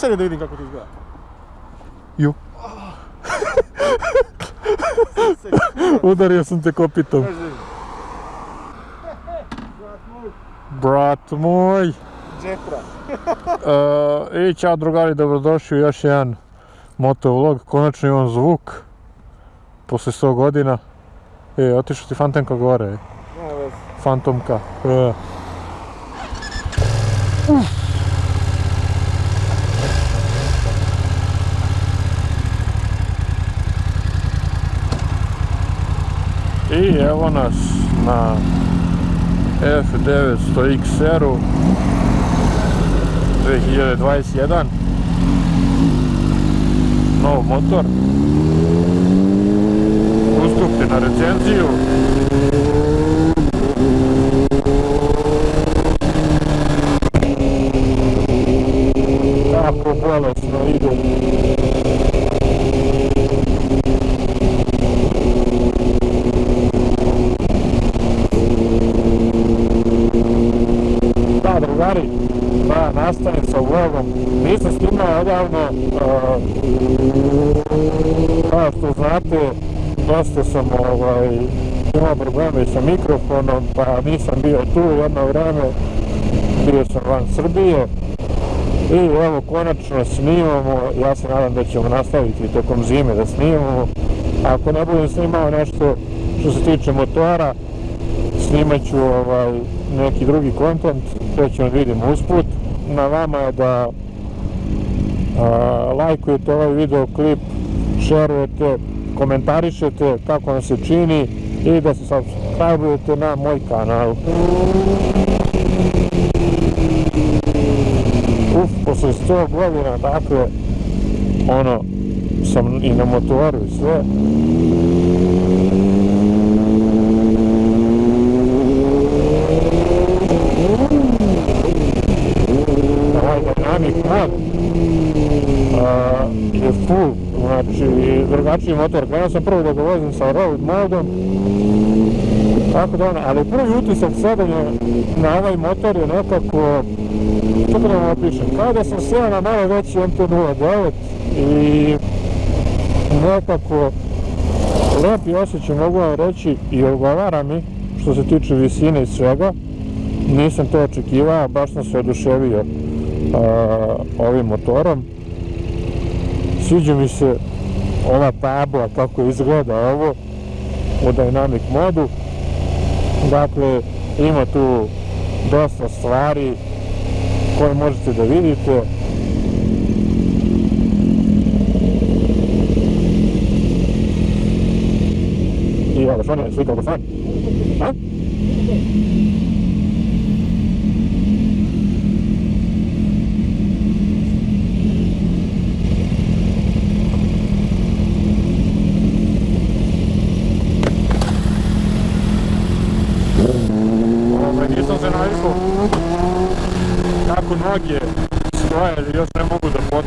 Sad da vidim kako to izgleda. Ju. Udario sam te kopitom. Brat moj. Džetra. E, I ćao drugari, dobrodošli u još jedan motovlog. Konačno imam zvuk. Posle 100 godina. E, otišao ti Fantomka gore. Fantomka. E. I evo nas na F900 XR-u 2021 nov motor. Ustupte na recenziju tako bolesno ide Da, drugari, da, nastavim sa vlogom. Uh, kao što znate, dosta sam ovaj, imao probleme sa mikrofonom, pa nisam bio tu jedno vreme, bio sam van Srbije. I evo, konačno snimamo, ja se nadam da ćemo nastaviti tokom zime da snimamo. Ako ne budem snimao nešto što se tiče motora, snimat ću ovaj, neki drugi kontent, to ćemo vidimo usput. Na vama je da lajkujete ovaj video klip, šerujete, komentarišete kako vam se čini i da se subscribe na moj kanal. Uf, posle 100 godina, dakle, ono, sam i na motoru i sve. Ovaj Dynamic mod a, je full, znači drugačiji motor. Krenuo sam prvo da ga vozim sa road modom, tako da ono, ali prvi utisak sedanja na ovaj motor je nekako, kako da vam opišem, kao da sam sjeo na malo veći MT-09 i nekako lepi osjećaj mogu vam reći i odgovara mi što se tiče visine i svega. Nisam to očekivao, baš sam se oduševio ovim motorom. Sviđa mi se ova tabla kako izgleda ovo u Dynamic modu. Dakle, ima tu dosta stvari koje možete da vidite. I evo, što je do fan. A? Stoje ili još ne mogu da pot,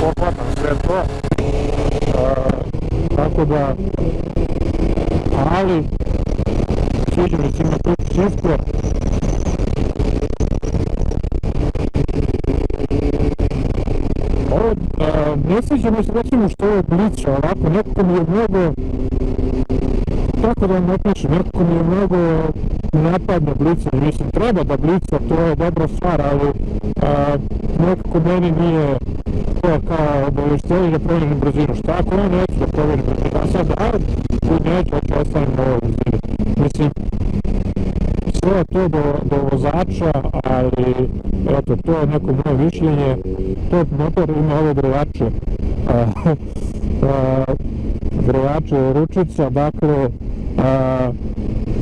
pohvatam sve to. A, tako da, ali, sviđa mi se ima tu čisto. Ovo, a, ne sviđa mi se recimo što je blića, ovako, nekako mi je mnogo, kako da vam opišem, nekako mi je mnogo napadno blica, mislim, treba da blica, to je dobra stvar, ali nekako meni nije to kao obaveštenje da promenim brzinu. Šta ako ja neću da promenim brzinu? A sad, a, tu neću, hoću ostavim na ovoj brzini. Mislim, sve je to do, do vozača, ali eto, to je neko moje mišljenje. To motor ima. A, a, grevače ručica, dakle,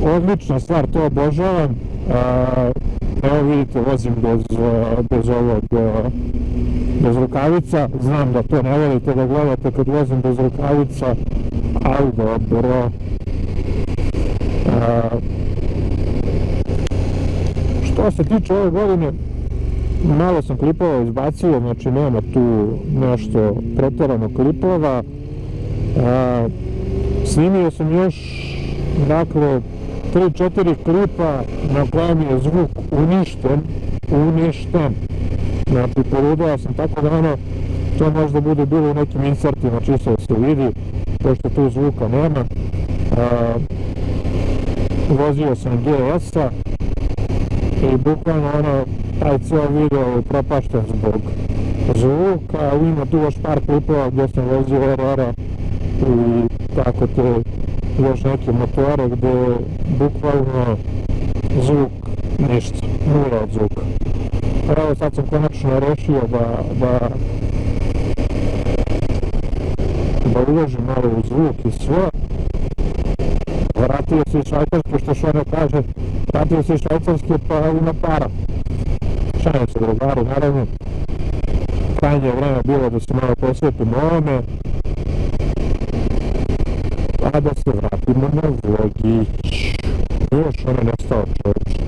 odlična stvar, to obožavam. Evo vidite, vozim bez, bez ovog, bez rukavica. Znam da to ne volite da gledate kad vozim bez rukavica, ali dobro. Što se tiče ove godine, malo sam klipova izbacio, znači nema tu nešto pretjerano klipova. Snimio sam još, dakle, 3-4 klipa na kojem je zvuk uništen, uništen. Znači, poludao sam tako da ono, to možda bude bilo u nekim insertima, čisto da se vidi, pošto tu zvuka nema. Vozio sam GS-a i bukvalno ono, taj cijel video je propašten zbog zvuka, ima tu još par klipova gdje sam vozio RR-a i tako te još neke motore gdje bukvalno zvuk ništa, nula od zvuka. Evo sad sam konačno rešio da, da da uložim malo u zvuk i sve. Vratio se iz Švajcarske, što što ono kaže, vratio se iz Švajcarske pa ima para. Šajem se drugaru, naravno. Krajnje vreme bilo da se malo posvetim ovome. Pa da se vratimo na vlogić. Još ono nestao čovječ.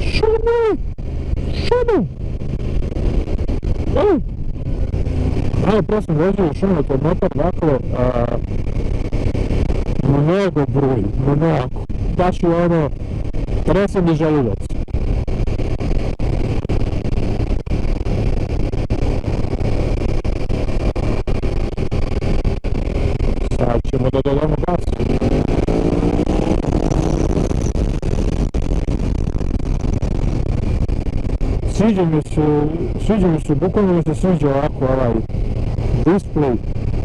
Šumu! Šumu! Ej! Malo pre sam vozio u šumu kod motor vaklo, a, mnogo bruji, mnogo. Baš je ono, trese mi želudac. Sad ćemo da dodamo gas. Sviđa mi se, sviđa mi se, bukvalno mi se sviđa ovako ovaj display,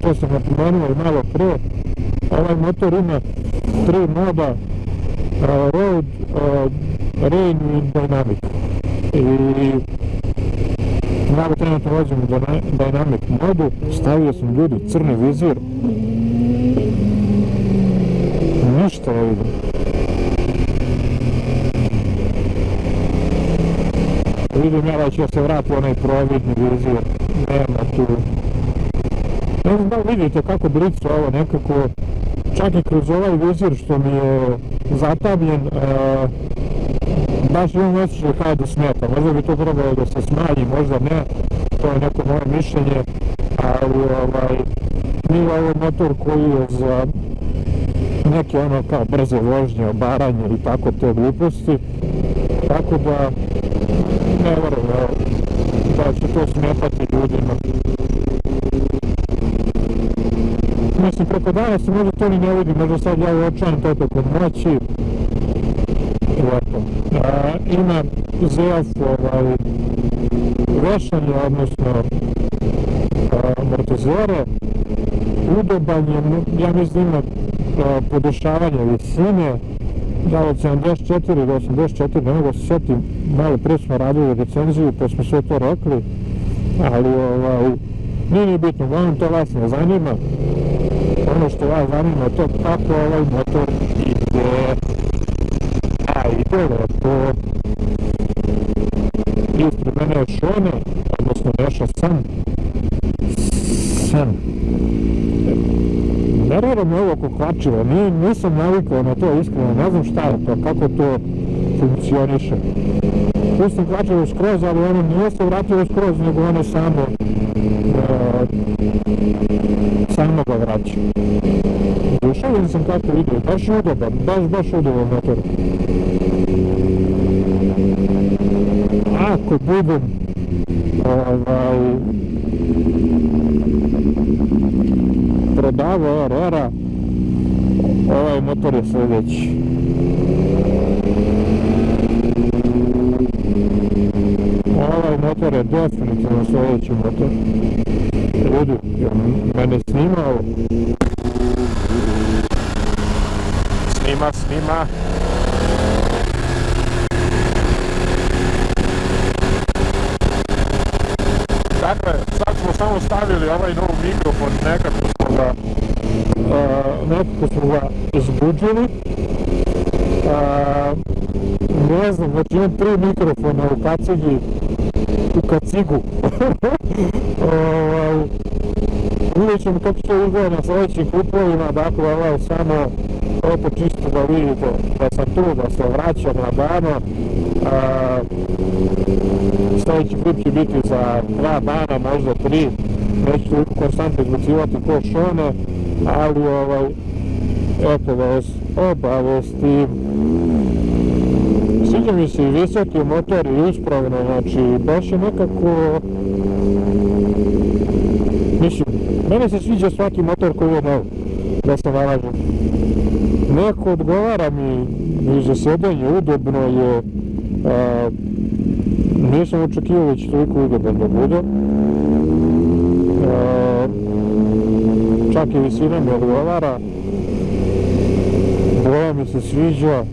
to sam napomenuo i malo pre, ovaj motor ima tri moda, uh, road, uh, rain i dynamic. I ja trenutno vozim u dynamic modu, stavio sam ljudi crni vizir, ništa ne vidim. Vidim ja da će se vrati onaj providni vizir, nema tu. Ne znam vidite kako blicu ovo nekako, čak i kroz ovaj vizir što mi je zatamljen, uh, baš imam osjećaj kao da smeta, možda bi to trebalo da se smanji, možda ne, to je neko moje mišljenje, ali ovaj, nije ovo motor koji je za neke ono kao brze vožnje, obaranje i tako te gluposti, tako da da će to smetati ljudima. Mislim, preko dana se možda to ni ne vidi, možda sad ja uočavam to tokom noći. I eto. Ima ZF ovaj, vešanje, odnosno amortizere. Udoban je, ja mislim, ima podešavanje visine, da od 74 do 84, ne mogu se sjetim, malo pre smo radili recenziju pa smo sve to rekli, ali ovaj, nije ni bitno, uglavnom to vas ne zanima, ono što vas zanima je to kako ovaj motor ide, a ide lepo, ispred mene je Šone, odnosno Neša San, San, nervira me ovo kokvačivo, nisam navikao na to iskreno, ne znam šta je to, kako to funkcioniše. Pustim kvačivo skroz, ali ono nije se vratilo skroz, nego ono samo uh, samo ga vraća. Dušavljen sam kako ide, baš udoban, baš, baš udoban motor. Ako budem ovaj, prodavao RR-a, ovaj motor je sljedeći. Ovaj motor je definitivno sljedeći motor. Ljudi, mene snimao. Snima, snima. Dakle, sad smo samo stavili ovaj novi mikrofon, nekako ga, nekako smo ga izbuđili. Uh, ne znam, znači imam tri mikrofona u kacigi, u kacigu. vidjet ćemo kako će izgleda na sljedećim kupovima, dakle je samo eto čisto da vidite da sam tu, da se vraćam na dano. Sljedeći klip će biti za dva dana, možda tri. Neću konstantno izbacivati ko šone, ali ovaj, eto da vas obavestim. sviđa mi se i visoki motor i uspravno, znači baš je nekako... Mislim, mene se sviđa svaki motor koji je nov, da se nalažem. Neko odgovara mi i za sjedenje, udobno je, a, nisam očekivao će toliko udoban da bude. A, čak i visina mi odgovara, boja mi se sviđa,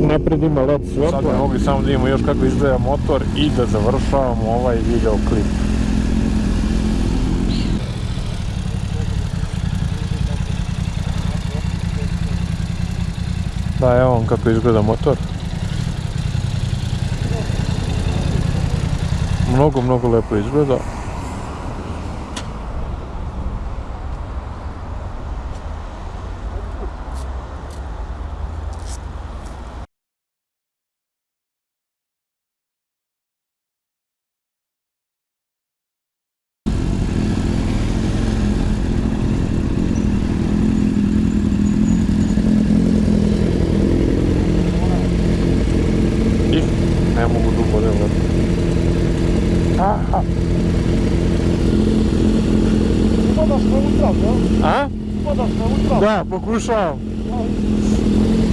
napred ima led Sad svjetla. mogli samo da vidimo još kako izgleda motor i da završavamo ovaj video klip. Da, evo vam kako izgleda motor. Mnogo, mnogo lepo izgleda. I ne mogu dugo da vrati. Aha. Jel? A? Da, pokušavam.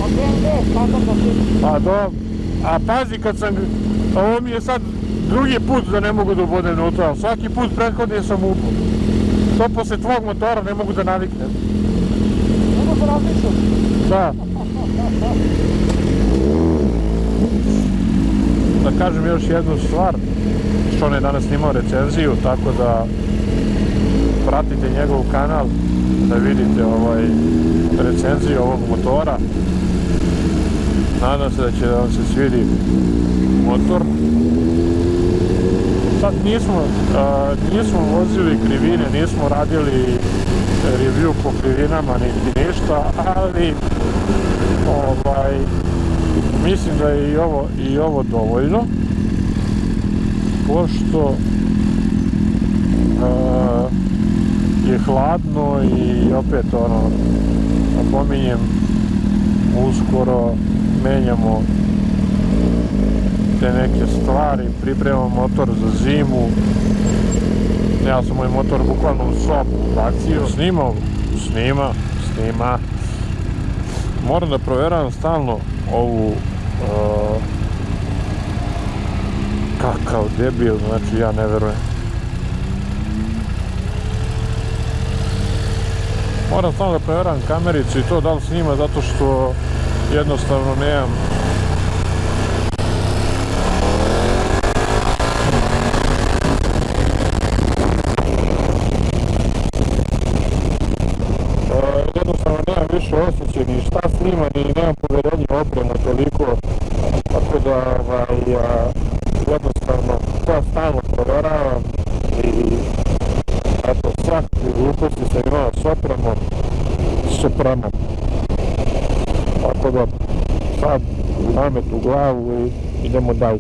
A BMW, da se... Pa do... A pazi kad sam... Ovo mi je sad drugi put da ne mogu da ubodem unutra. Svaki put prethodni sam upao. To posle tvog motora ne mogu da naviknem. Nema se različiti. Da. Da kažem još jednu stvar, što on je danas snimao recenziju, tako da pratite njegov kanal da vidite ovaj recenziju ovog motora. Nadam se da će vam se svidi motor. Sad nismo, a, nismo vozili krivine, nismo radili review po krivinama niti ništa, ali ovaj, mislim da je i ovo, i ovo dovoljno pošto a, je hladno i opet ono napominjem uskoro menjamo te neke stvari pripremamo motor za zimu. Ja sam moj motor bukvalno u sobu ubacio snimao snima snima. Moram da proveravam stalno ovu uh, kakav debil znači ja ne verujem moram stalno da proveravam kamericu i to da li snima zato što jednostavno nemam E, jednostavno nemam više osjećaj ni šta snima ni nemam poverenje u opremu toliko tako da ovaj, jednostavno to stalno proveravam i passar de gluposti sa imala soprano, soprano. Tako da sad namet u glavu i idemo dalje.